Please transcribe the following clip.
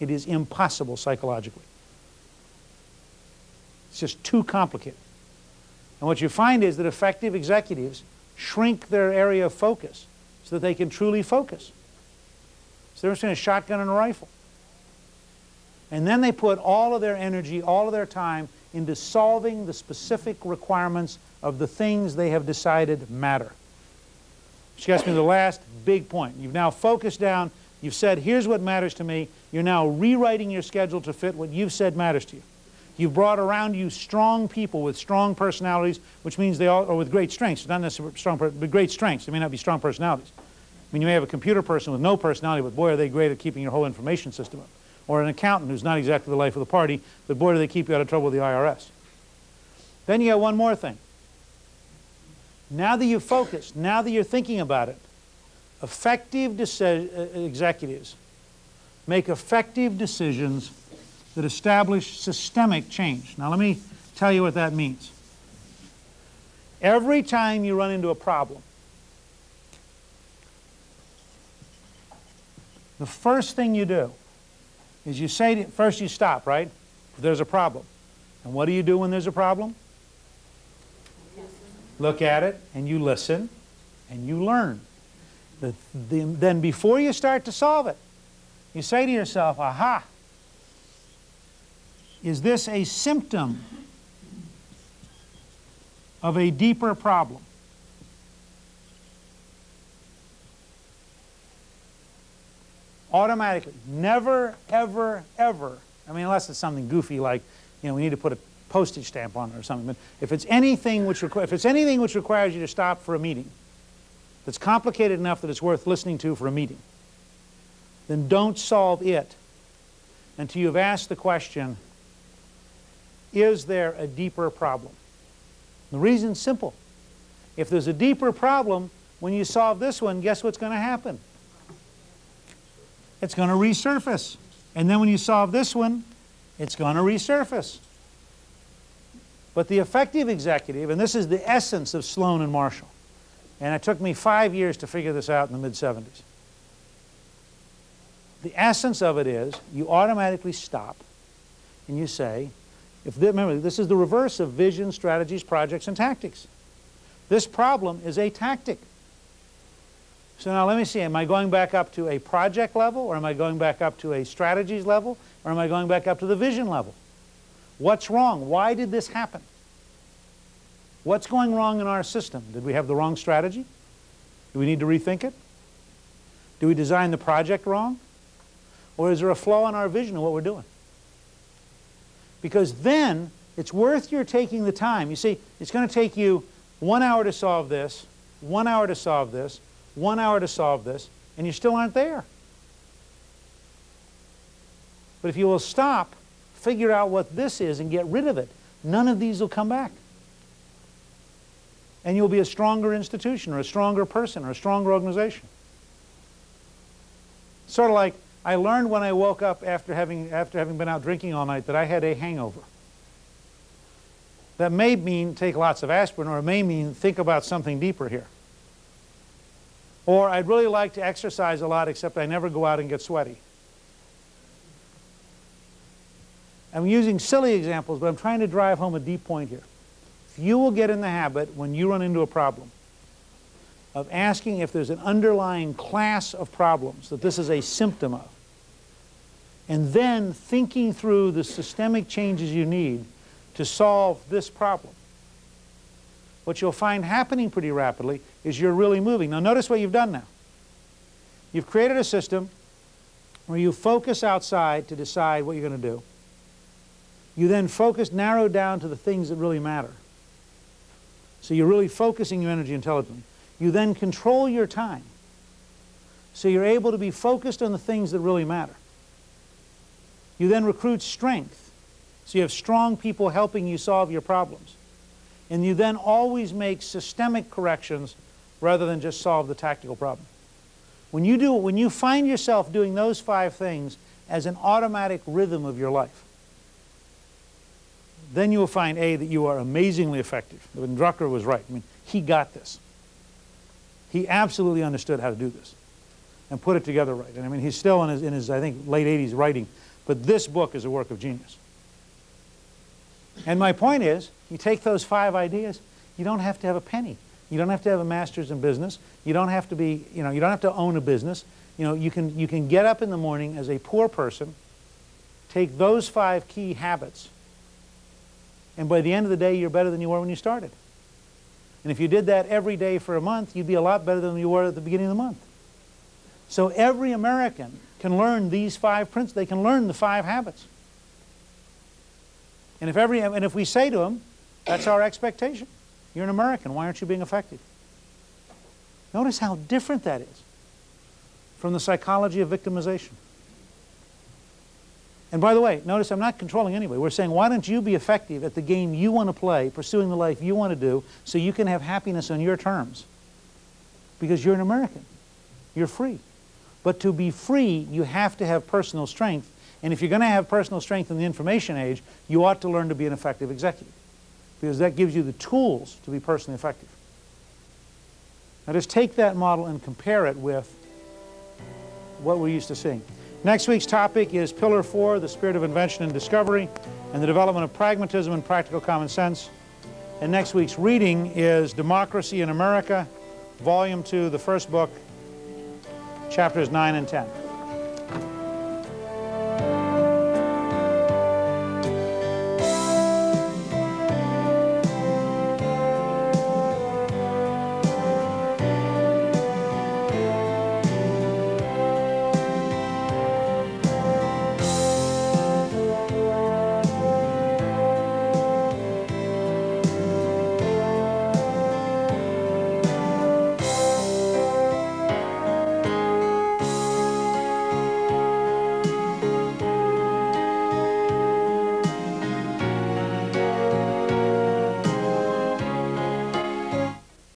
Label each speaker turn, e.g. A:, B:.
A: It is impossible psychologically. It's just too complicated. And what you find is that effective executives shrink their area of focus so that they can truly focus. So they're in a shotgun and a rifle. And then they put all of their energy, all of their time into solving the specific requirements of the things they have decided matter. Which gets me to the last big point. You've now focused down, you've said, here's what matters to me. You're now rewriting your schedule to fit what you've said matters to you. You've brought around you strong people with strong personalities, which means they all, or with great strengths, not necessarily strong, but great strengths. They may not be strong personalities. I mean, you may have a computer person with no personality, but boy, are they great at keeping your whole information system up. Or an accountant who's not exactly the life of the party, but boy, do they keep you out of trouble with the IRS. Then you got one more thing. Now that you've focused, now that you're thinking about it, effective uh, executives make effective decisions that establish systemic change. Now let me tell you what that means. Every time you run into a problem, the first thing you do is you say, to, first you stop, right? There's a problem. And what do you do when there's a problem? Look at it and you listen and you learn. The, the, then before you start to solve it, you say to yourself, aha, is this a symptom of a deeper problem? Automatically. Never, ever, ever. I mean, unless it's something goofy like, you know, we need to put a postage stamp on it or something. But if it's anything which, if it's anything which requires you to stop for a meeting, that's complicated enough that it's worth listening to for a meeting, then don't solve it until you've asked the question, is there a deeper problem? The reason's simple. If there's a deeper problem, when you solve this one, guess what's going to happen? It's going to resurface. And then when you solve this one, it's going to resurface. But the effective executive, and this is the essence of Sloan and Marshall, and it took me five years to figure this out in the mid-70s. The essence of it is you automatically stop and you say, if the, remember, this is the reverse of vision, strategies, projects, and tactics. This problem is a tactic. So now let me see, am I going back up to a project level, or am I going back up to a strategies level, or am I going back up to the vision level? What's wrong? Why did this happen? What's going wrong in our system? Did we have the wrong strategy? Do we need to rethink it? Do we design the project wrong? Or is there a flaw in our vision of what we're doing? Because then it's worth your taking the time. You see, it's going to take you one hour to solve this, one hour to solve this, one hour to solve this, and you still aren't there. But if you will stop, figure out what this is, and get rid of it, none of these will come back. And you'll be a stronger institution, or a stronger person, or a stronger organization. Sort of like I learned when I woke up after having, after having been out drinking all night that I had a hangover. That may mean take lots of aspirin, or it may mean think about something deeper here. Or I'd really like to exercise a lot, except I never go out and get sweaty. I'm using silly examples, but I'm trying to drive home a deep point here. You will get in the habit, when you run into a problem, of asking if there's an underlying class of problems that this is a symptom of, and then thinking through the systemic changes you need to solve this problem. What you'll find happening pretty rapidly is you're really moving. Now notice what you've done now. You've created a system where you focus outside to decide what you're going to do. You then focus, narrow down to the things that really matter. So you're really focusing your energy intelligently. You then control your time. So you're able to be focused on the things that really matter. You then recruit strength. So you have strong people helping you solve your problems. And you then always make systemic corrections rather than just solve the tactical problem. When you, do, when you find yourself doing those five things as an automatic rhythm of your life, then you will find, A, that you are amazingly effective. When Drucker was right. I mean, he got this. He absolutely understood how to do this and put it together right. And I mean, he's still in his, in his I think, late 80s writing But this book is a work of genius. And my point is, you take those five ideas, you don't have to have a penny. You don't have to have a master's in business. You don't have to be, you know, you don't have to own a business. You know, you can, you can get up in the morning as a poor person, take those five key habits, and by the end of the day, you're better than you were when you started. And if you did that every day for a month, you'd be a lot better than you were at the beginning of the month. So every American can learn these five principles. They can learn the five habits. And if, every, and if we say to them, that's our expectation. You're an American. Why aren't you being effective? Notice how different that is from the psychology of victimization. And by the way, notice I'm not controlling anybody. We're saying, why don't you be effective at the game you want to play, pursuing the life you want to do, so you can have happiness on your terms? Because you're an American. You're free. But to be free, you have to have personal strength. And if you're going to have personal strength in the information age, you ought to learn to be an effective executive. Because that gives you the tools to be personally effective. Now just take that model and compare it with what we're used to seeing. Next week's topic is Pillar 4, the spirit of invention and discovery, and the development of pragmatism and practical common sense. And next week's reading is Democracy in America, Volume 2, the first book, chapters 9 and 10.